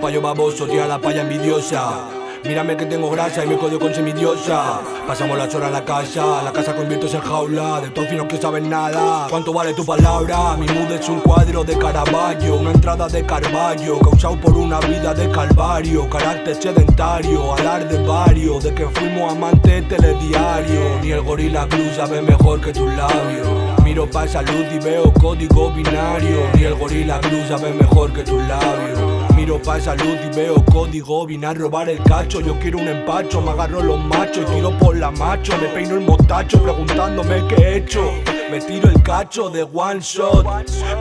payo baboso, tira la paya envidiosa. Mírame que tengo grasa y me codio con semidiosa Pasamos las horas en la casa, la casa conviertes en jaula. De todos que saben nada. ¿Cuánto vale tu palabra? Mi mood es un cuadro de Caravaggio Una entrada de Carvalho Causado por una vida de calvario Carácter sedentario, alar de varios De que fuimos amantes telediario. Ni el gorila glue sabe mejor que tus labios. Miro pa' salud y veo código binario. Ni el gorila glue sabe mejor que tus labios Miro pa' esa luz y veo código Vine a robar el cacho, yo quiero un empacho Me agarro los machos y tiro por la macho. Me peino el motacho preguntándome qué he hecho. Me tiro el cacho de one shot.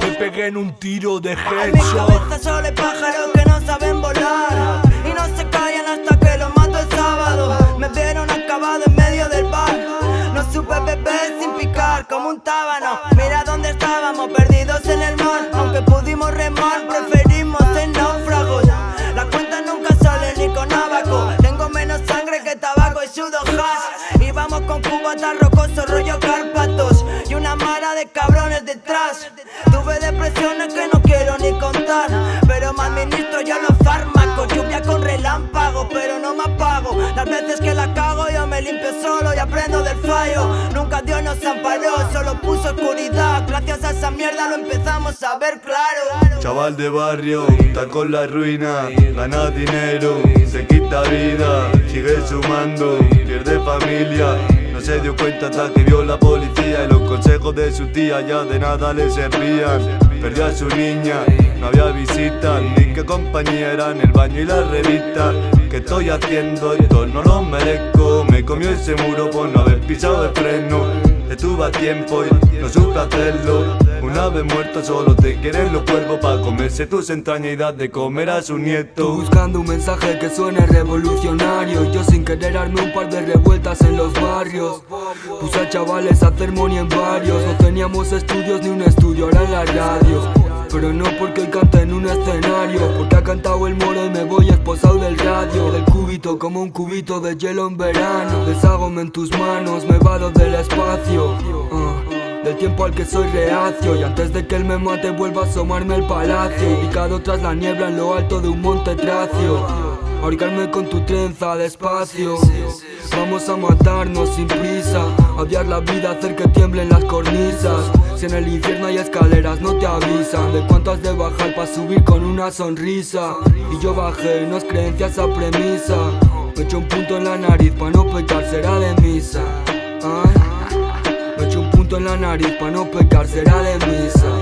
Me pegué en un tiro de headshot. En mi cabeza solo hay pájaros que no saben volar. Y no se callan hasta que los mato el sábado. Me vieron acabado en medio del bar. No supe beber sin picar como un tábano. Mira dónde estábamos perdidos en el mar. Aunque pudimos remar preferimos Con cubatas rocosos rollo Cárpatos Y una mara de cabrones detrás. Tuve depresiones que no quiero ni contar Pero me administro yo los fármacos. Lluvia con relámpagos pero no me apago. Las veces que la cago yo me limpio solo y aprendo del fallo. Nunca Dios nos amparó, solo puso oscuridad. Gracias a esa mierda lo empezamos a ver claro. Chaval de barrio, está con la ruina Gana dinero, se quita vida Sigue sumando, pierde familia se dio cuenta hasta que vio la policía Y los consejos de su tía ya de nada le servían. Perdió a su niña, no había visitas Ni que compañía en el baño y la revista. Que estoy haciendo esto no lo merezco. Me comió ese muro por no haber pisado el freno A tiempo y no supe hacerlo. Una vez muerto solo te quieren los cuervos Pa' comerse tus entrañas y dar de comer a su nieto. Buscando un mensaje que suene revolucionario. Yo sin querer arme un par de revueltas en los barrios. Puse a chavales a hacer money en varios. No teníamos estudios ni un estudio, ahora en la radio. Pero no porque hoy canta en un escenario. Porque ha cantado el moro y me voy esposado del radio. Del cúbito como un cubito de hielo en verano. Deshágome en tus manos, me vado del espacio. Del tiempo al que soy reacio Y antes de que él me mate vuelva a asomarme el palacio Ubicado tras la niebla en lo alto de un monte tracio Ahorcarme con tu trenza despacio. Vamos a matarnos sin prisa Odiar la vida, hacer que tiemblen las cornisas. Si en el infierno hay escaleras no te avisan De cuánto has de bajar para subir con una sonrisa. Y yo bajé, no es creencia esa premisa. Me echo un punto en la nariz para no pecar, será de misa. En la nariz pa' no pecar será de misa